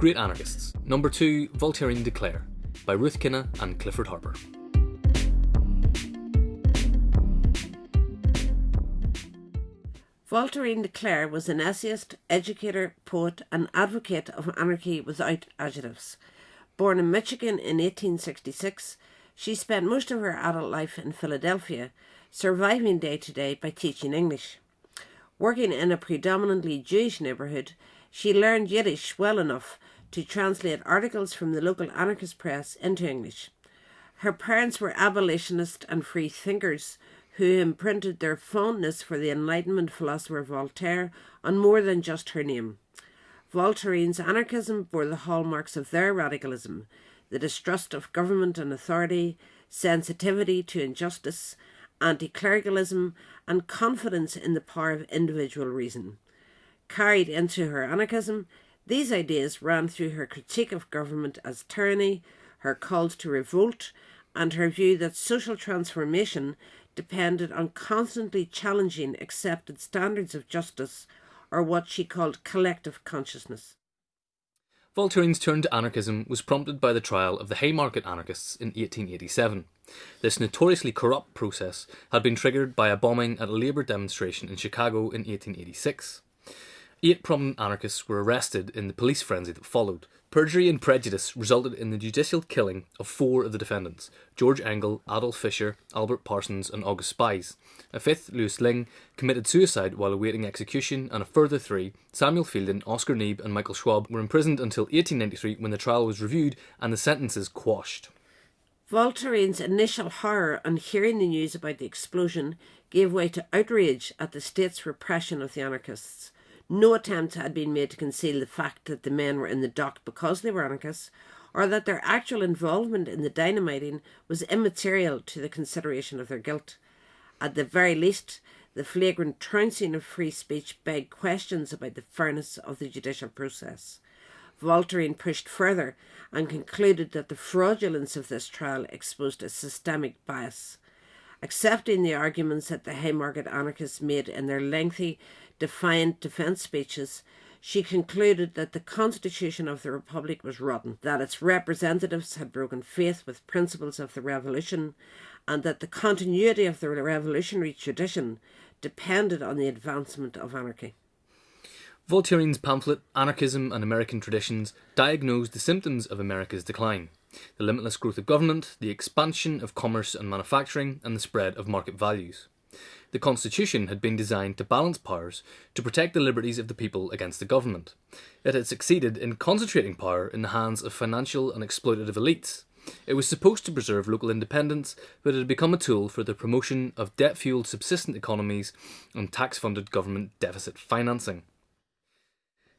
Great Anarchists. Number 2, Voltairine de Cleyre, by Ruth Kinna and Clifford Harper. Voltairine de Cleyre was an essayist, educator, poet, and advocate of anarchy without adjectives. Born in Michigan in 1866, she spent most of her adult life in Philadelphia, surviving day to day by teaching English. Working in a predominantly Jewish neighbourhood, she learned Yiddish well enough to translate articles from the local anarchist press into English. Her parents were abolitionists and free thinkers who imprinted their fondness for the Enlightenment philosopher Voltaire on more than just her name. Voltairine's anarchism bore the hallmarks of their radicalism the distrust of government and authority, sensitivity to injustice, anti clericalism, and confidence in the power of individual reason. Carried into her anarchism, these ideas ran through her critique of government as tyranny, her calls to revolt, and her view that social transformation depended on constantly challenging accepted standards of justice or what she called collective consciousness. Voltairine's turn to anarchism was prompted by the trial of the Haymarket anarchists in 1887. This notoriously corrupt process had been triggered by a bombing at a labour demonstration in Chicago in 1886. Eight prominent anarchists were arrested in the police frenzy that followed, Perjury and prejudice resulted in the judicial killing of four of the defendants George Engel, Adolf Fischer, Albert Parsons, and August Spies. A fifth, Louis Lingg, committed suicide while awaiting execution, and a further three, Samuel Fielden, Oscar Neebe, and Michael Schwab, were imprisoned until 1893 when the trial was reviewed and the sentences quashed. Voltairine's initial horror on hearing the news about the explosion gave way to outrage at the state's repression of the anarchists. No attempt had been made to conceal the fact that the men were in the dock because they were anarchists, or that their actual involvement in the dynamiting was immaterial to the consideration of their guilt. At the very least, the flagrant trouncing of free speech begged questions about the fairness of the judicial process. Voltairine pushed further and concluded that the fraudulence of this trial exposed a systemic bias. Accepting the arguments that the Haymarket anarchists made in their lengthy defiant defence speeches, she concluded that the constitution of the Republic was rotten, that its representatives had broken faith with principles of the revolution, and that the continuity of the revolutionary tradition depended on the advancement of anarchy. Voltairine's pamphlet, Anarchism and American Traditions, diagnosed the symptoms of America's decline the limitless growth of government, the expansion of commerce and manufacturing, and the spread of market values. The Constitution had been designed to balance powers to protect the liberties of the people against the government. It had succeeded in concentrating power in the hands of financial and exploitative elites. It was supposed to preserve local independence, but it had become a tool for the promotion of debt fueled subsistent economies and tax funded government deficit financing.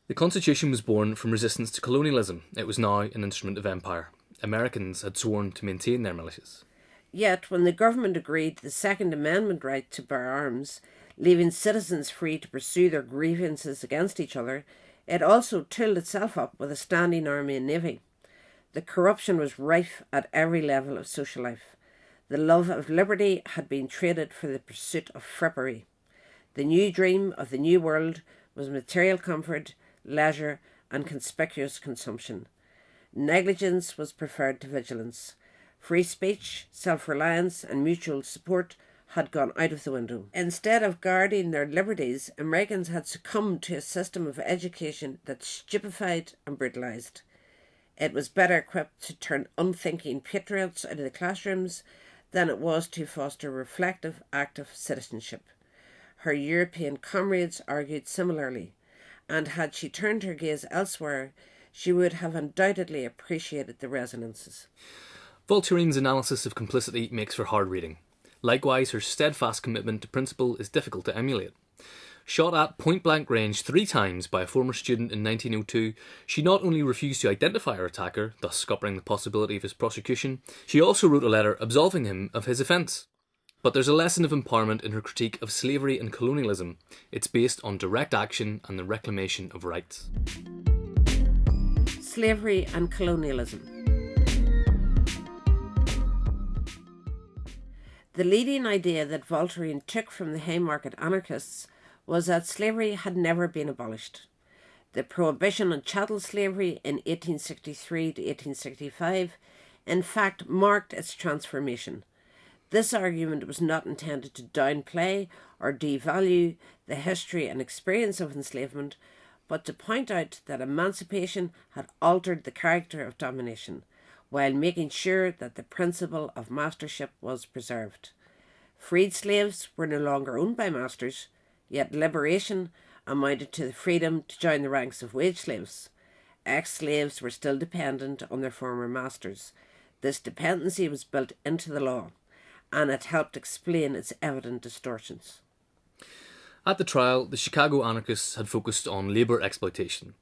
The Constitution was born from resistance to colonialism. It was now an instrument of empire. Americans had sworn to maintain their militias. Yet, when the government agreed the Second Amendment right to bear arms, leaving citizens free to pursue their grievances against each other, it also tooled itself up with a standing army and navy. The corruption was rife at every level of social life. The love of liberty had been traded for the pursuit of frippery. The new dream of the new world was material comfort, leisure, and conspicuous consumption. Negligence was preferred to vigilance. Free speech, self reliance, and mutual support had gone out of the window. Instead of guarding their liberties, Americans had succumbed to a system of education that stupefied and brutalized. It was better equipped to turn unthinking patriots out of the classrooms than it was to foster reflective, active citizenship. Her European comrades argued similarly, and had she turned her gaze elsewhere, she would have undoubtedly appreciated the resonances. Voltairine's analysis of complicity makes for hard reading. Likewise, her steadfast commitment to principle is difficult to emulate. Shot at point blank range three times by a former student in 1902, she not only refused to identify her attacker, thus scuppering the possibility of his prosecution, she also wrote a letter absolving him of his offence. But there's a lesson of empowerment in her critique of slavery and colonialism. It's based on direct action and the reclamation of rights. Slavery and colonialism. The leading idea that Voltairine took from the Haymarket anarchists was that slavery had never been abolished. The prohibition on chattel slavery in 1863 to 1865 in fact marked its transformation. This argument was not intended to downplay or devalue the history and experience of enslavement, but to point out that emancipation had altered the character of domination, while making sure that the principle of mastership was preserved. Freed slaves were no longer owned by masters, yet liberation amounted to the freedom to join the ranks of wage slaves. Ex slaves were still dependent on their former masters. This dependency was built into the law and it helped explain its evident distortions. At the trial, the Chicago anarchists had focused on labour exploitation.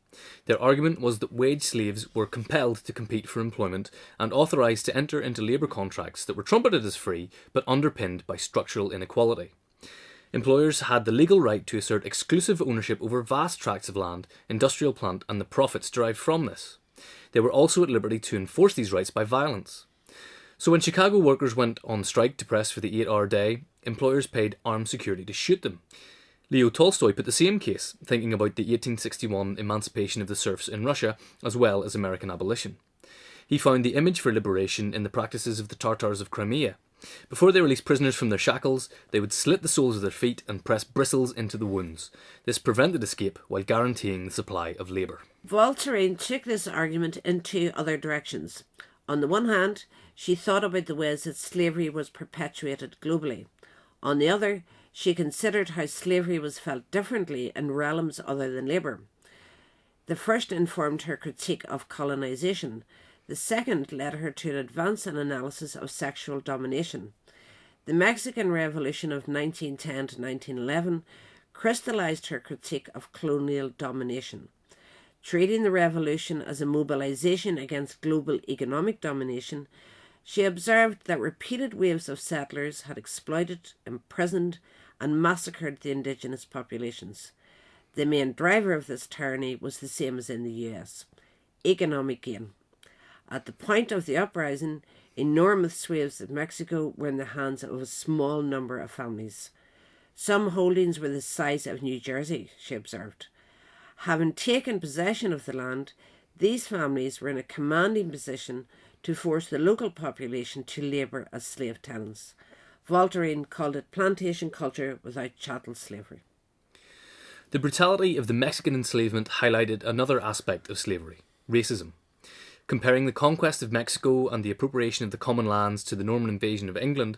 Their argument was that wage slaves were compelled to compete for employment and authorised to enter into labour contracts that were trumpeted as free but underpinned by structural inequality. Employers had the legal right to assert exclusive ownership over vast tracts of land, industrial plant, and the profits derived from this. They were also at liberty to enforce these rights by violence. So when Chicago workers went on strike to press for the eight hour day, employers paid armed security to shoot them. Leo Tolstoy put the same case, thinking about the 1861 emancipation of the serfs in Russia as well as American abolition. He found the image for liberation in the practices of the Tartars of Crimea. Before they released prisoners from their shackles, they would slit the soles of their feet and press bristles into the wounds. This prevented escape while guaranteeing the supply of labour. Voltairine took this argument in two other directions. On the one hand, she thought about the ways that slavery was perpetuated globally. On the other, she considered how slavery was felt differently in realms other than labour. The first informed her critique of colonisation. The second led her to an advance in analysis of sexual domination. The Mexican Revolution of 1910 to 1911 crystallized her critique of colonial domination treating the revolution as a mobilization against global economic domination, she observed that repeated waves of settlers had exploited, imprisoned, and massacred the indigenous populations. The main driver of this tyranny was the same as in the US economic gain. At the point of the uprising, enormous swathes of Mexico were in the hands of a small number of families. Some holdings were the size of New Jersey, she observed. Having taken possession of the land, these families were in a commanding position to force the local population to labour as slave tenants. Voltairine called it plantation culture without chattel slavery. The brutality of the Mexican enslavement highlighted another aspect of slavery racism. Comparing the conquest of Mexico and the appropriation of the common lands to the Norman invasion of England,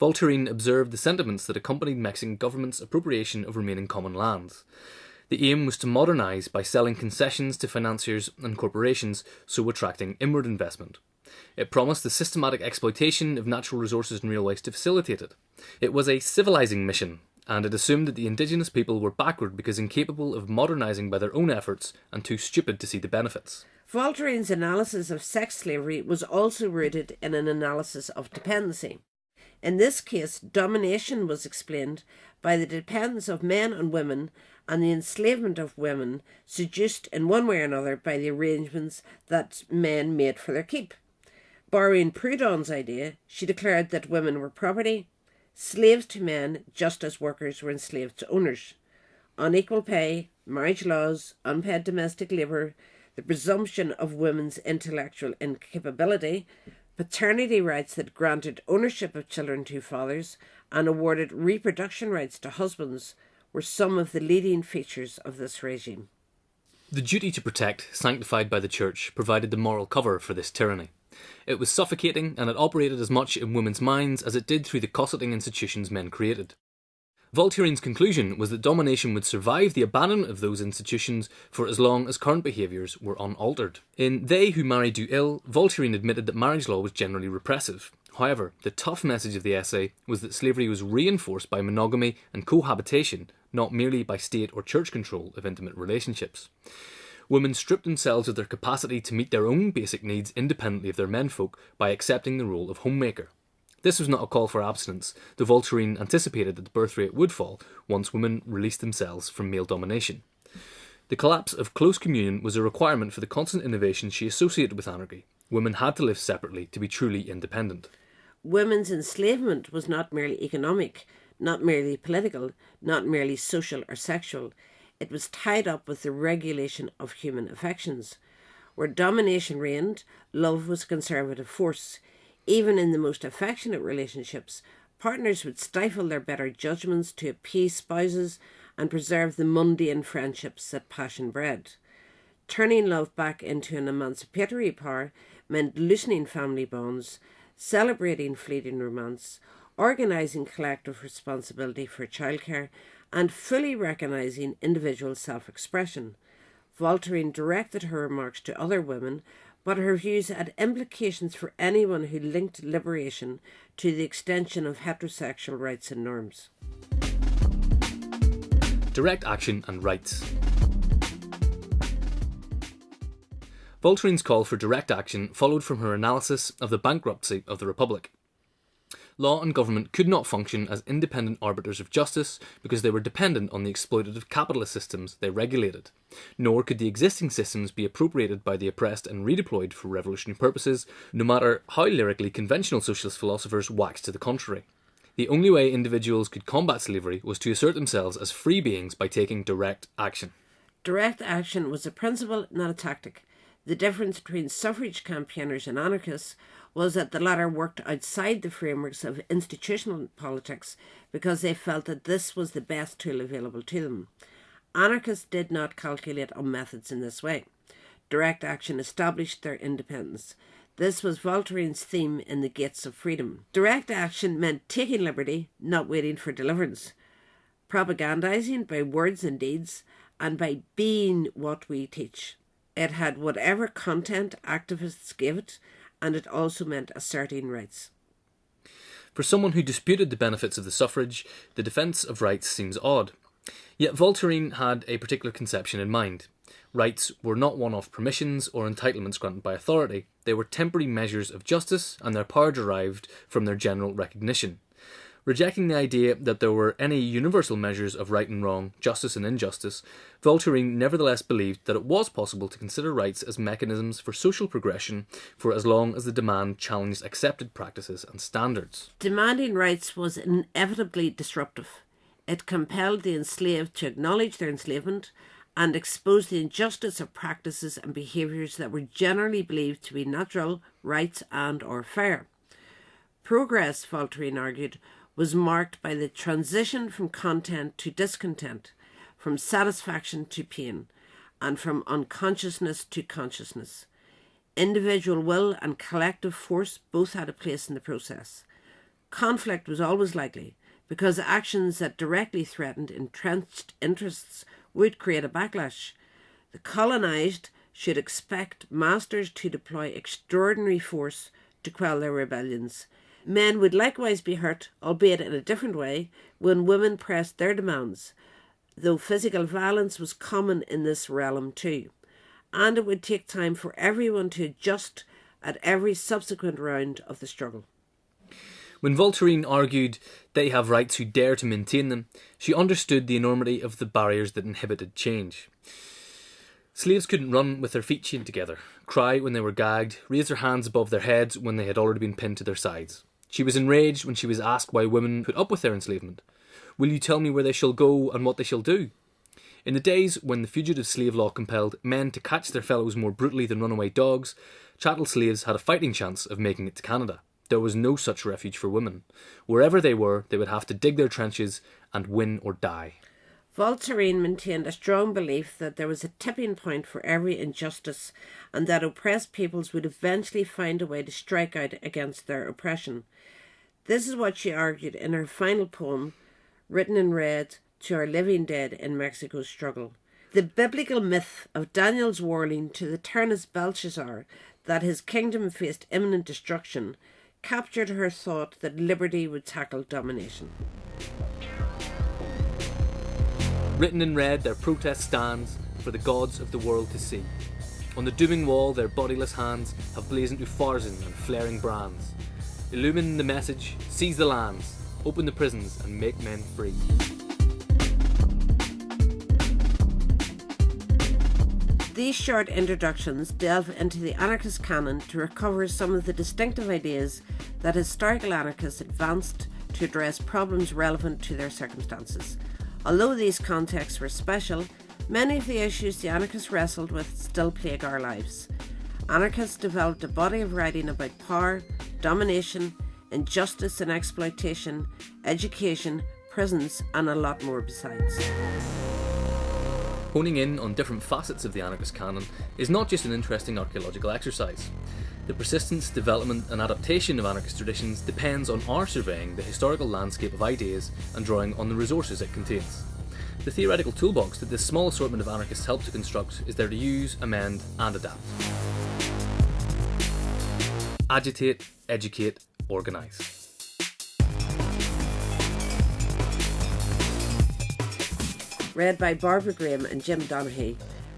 Voltairine observed the sentiments that accompanied Mexican government's appropriation of remaining common lands. The aim was to modernise by selling concessions to financiers and corporations, so attracting inward investment. It promised the systematic exploitation of natural resources and railways to facilitate it. It was a civilising mission, and it assumed that the indigenous people were backward because incapable of modernising by their own efforts and too stupid to see the benefits. Voltairine's analysis of sex slavery was also rooted in an analysis of dependency. In this case, domination was explained by the dependence of men on women and the enslavement of women, seduced in one way or another by the arrangements that men made for their keep. Borrowing Proudhon's idea, she declared that women were property, slaves to men just as workers were enslaved to owners. Unequal pay, marriage laws, unpaid domestic labour, the presumption of women's intellectual incapability, paternity rights that granted ownership of children to fathers and awarded reproduction rights to husbands were some of the leading features of this regime. The duty to protect, sanctified by the Church, provided the moral cover for this tyranny. It was suffocating and it operated as much in women's minds as it did through the cosseting institutions men created. Voltairine's conclusion was that domination would survive the abandonment of those institutions for as long as current behaviours were unaltered. In They Who Marry Do Ill, Voltairine admitted that marriage law was generally repressive. However, the tough message of the essay was that slavery was reinforced by monogamy and cohabitation, not merely by state or church control of intimate relationships. Women stripped themselves of their capacity to meet their own basic needs independently of their menfolk by accepting the role of homemaker. This was not a call for abstinence, though Voltairine anticipated that the birth rate would fall once women released themselves from male domination. The collapse of close communion was a requirement for the constant innovation she associated with anarchy. Women had to live separately to be truly independent. Women's enslavement was not merely economic, not merely political, not merely social or sexual. It was tied up with the regulation of human affections. Where domination reigned, love was a conservative force. Even in the most affectionate relationships, partners would stifle their better judgments to appease spouses and preserve the mundane friendships that passion bred. Turning love back into an emancipatory power meant loosening family bonds, celebrating fleeting romance, organising collective responsibility for childcare, and fully recognising individual self expression. Voltaire directed her remarks to other women, but her views had implications for anyone who linked liberation to the extension of heterosexual rights and norms. Direct action and rights. Voltaire's call for direct action followed from her analysis of the bankruptcy of the Republic law and government could not function as independent arbiters of justice because they were dependent on the exploitative capitalist systems they regulated. Nor could the existing systems be appropriated by the oppressed and redeployed for revolutionary purposes, no matter how lyrically conventional socialist philosophers waxed to the contrary. The only way individuals could combat slavery was to assert themselves as free beings by taking direct action. Direct action was a principle, not a tactic. The difference between suffrage campaigners and anarchists was that the latter worked outside the frameworks of institutional politics because they felt that this was the best tool available to them. Anarchists did not calculate on methods in this way. Direct action established their independence. This was Voltaire's theme in The Gates of Freedom. Direct action meant taking liberty, not waiting for deliverance, propagandizing by words and deeds, and by being what we teach. It had whatever content activists gave it, and it also meant asserting rights. For someone who disputed the benefits of the suffrage, the defence of rights seems odd. Yet Voltaire had a particular conception in mind. Rights were not one off permissions or entitlements granted by authority, they were temporary measures of justice, and their power derived from their general recognition. Rejecting the idea that there were any universal measures of right and wrong, justice and injustice, Voltaire nevertheless believed that it was possible to consider rights as mechanisms for social progression for as long as the demand challenged accepted practices and standards. Demanding rights was inevitably disruptive. It compelled the enslaved to acknowledge their enslavement and expose the injustice of practices and behaviours that were generally believed to be natural, right, and or fair. Progress, Voltaire argued, was marked by the transition from content to discontent, from satisfaction to pain, and from unconsciousness to consciousness. Individual will and collective force both had a place in the process. Conflict was always likely because actions that directly threatened entrenched interests would create a backlash. The colonized should expect masters to deploy extraordinary force to quell their rebellions, Men would likewise be hurt, albeit in a different way, when women pressed their demands, though physical violence was common in this realm too. And it would take time for everyone to adjust at every subsequent round of the struggle. When Voltaire argued they have rights who dare to maintain them, she understood the enormity of the barriers that inhibited change. Slaves couldn't run with their feet chained together, cry when they were gagged, raise their hands above their heads when they had already been pinned to their sides. She was enraged when she was asked why women put up with their enslavement. Will you tell me where they shall go and what they shall do? In the days when the fugitive slave law compelled men to catch their fellows more brutally than runaway dogs, chattel slaves had a fighting chance of making it to Canada. There was no such refuge for women. Wherever they were, they would have to dig their trenches and win or die. Voltaire maintained a strong belief that there was a tipping point for every injustice and that oppressed peoples would eventually find a way to strike out against their oppression. This is what she argued in her final poem, written in red to our living dead in Mexico's struggle. The biblical myth of Daniel's warning to the tyrannous Belshazzar that his kingdom faced imminent destruction captured her thought that liberty would tackle domination. Written in red, their protest stands for the gods of the world to see. On the dooming wall, their bodiless hands have blazoned Upharsin and flaring brands. Illumine the message, seize the lands, open the prisons, and make men free. These short introductions delve into the anarchist canon to recover some of the distinctive ideas that historical anarchists advanced to address problems relevant to their circumstances. Although these contexts were special, Many of the issues the anarchists wrestled with still plague our lives. Anarchists developed a body of writing about power, domination, injustice and exploitation, education, prisons, and a lot more besides. Honing in on different facets of the anarchist canon is not just an interesting archaeological exercise. The persistence, development, and adaptation of anarchist traditions depends on our surveying the historical landscape of ideas and drawing on the resources it contains. The theoretical toolbox that this small assortment of anarchists help to construct is there to use, amend, and adapt. Agitate, educate, organise. Read by Barbara Graham and Jim Donaghy,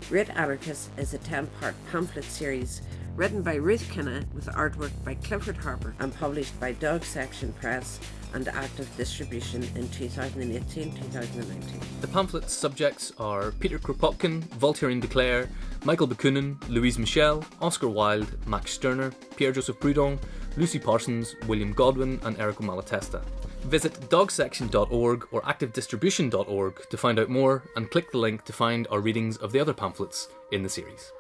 Great Anarchist is a 10 part pamphlet series written by Ruth Kinna with artwork by Clifford Harper and published by Dog Section Press and active distribution in 2018-2019. The pamphlet's subjects are Peter Kropotkin, Voltairine de Cleyre, Michael Bakunin, Louise Michel, Oscar Wilde, Max Stirner, Pierre-Joseph Proudhon, Lucy Parsons, William Godwin and Errico Malatesta. Visit dogsection.org or activedistribution.org to find out more and click the link to find our readings of the other pamphlets in the series.